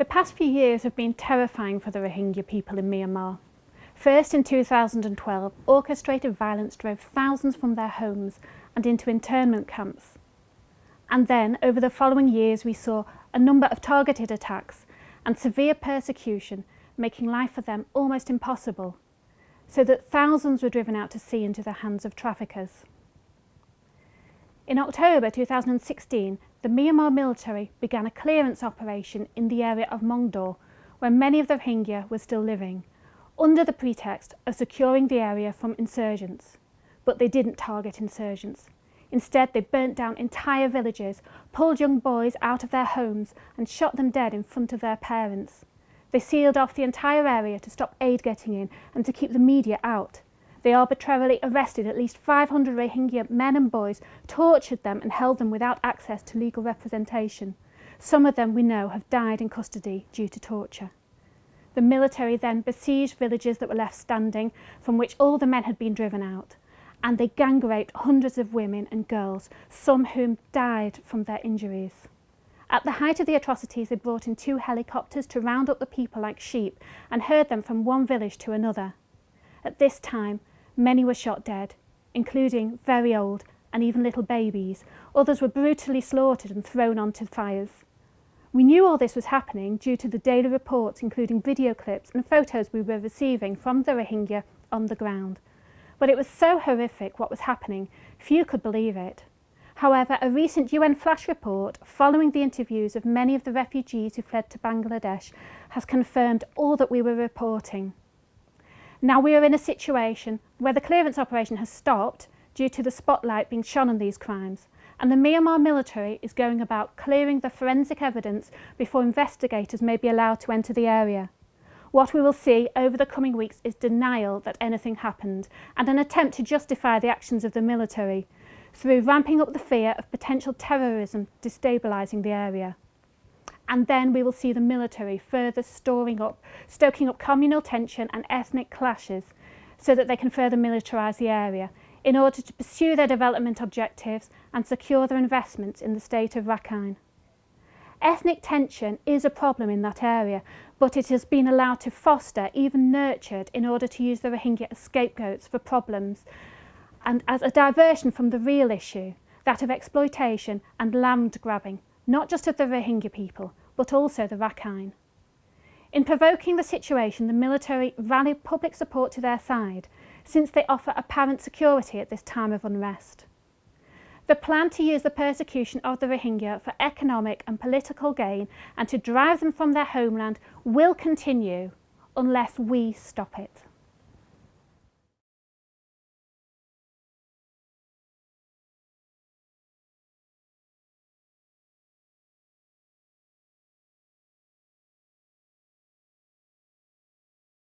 The past few years have been terrifying for the Rohingya people in Myanmar. First in 2012, orchestrated violence drove thousands from their homes and into internment camps. And then, over the following years, we saw a number of targeted attacks and severe persecution, making life for them almost impossible, so that thousands were driven out to sea into the hands of traffickers. In October 2016, the Myanmar military began a clearance operation in the area of Maungdaw, where many of the Rohingya were still living, under the pretext of securing the area from insurgents. But they didn't target insurgents. Instead, they burnt down entire villages, pulled young boys out of their homes and shot them dead in front of their parents. They sealed off the entire area to stop aid getting in and to keep the media out. They arbitrarily arrested at least 500 Rohingya men and boys, tortured them and held them without access to legal representation. Some of them, we know, have died in custody due to torture. The military then besieged villages that were left standing, from which all the men had been driven out, and they gang raped hundreds of women and girls, some whom died from their injuries. At the height of the atrocities, they brought in two helicopters to round up the people like sheep and herd them from one village to another. At this time, Many were shot dead, including very old and even little babies. Others were brutally slaughtered and thrown onto fires. We knew all this was happening due to the daily reports, including video clips and photos we were receiving from the Rohingya on the ground. But it was so horrific what was happening, few could believe it. However, a recent UN flash report following the interviews of many of the refugees who fled to Bangladesh has confirmed all that we were reporting. Now we are in a situation where the clearance operation has stopped due to the spotlight being shone on these crimes and the Myanmar military is going about clearing the forensic evidence before investigators may be allowed to enter the area. What we will see over the coming weeks is denial that anything happened and an attempt to justify the actions of the military through ramping up the fear of potential terrorism destabilising the area. And then we will see the military further storing up, stoking up communal tension and ethnic clashes so that they can further militarise the area in order to pursue their development objectives and secure their investments in the state of Rakhine. Ethnic tension is a problem in that area, but it has been allowed to foster, even nurtured, in order to use the Rohingya as scapegoats for problems and as a diversion from the real issue, that of exploitation and land grabbing, not just of the Rohingya people, but also the Rakhine. In provoking the situation, the military rallied public support to their side, since they offer apparent security at this time of unrest. The plan to use the persecution of the Rohingya for economic and political gain and to drive them from their homeland will continue unless we stop it.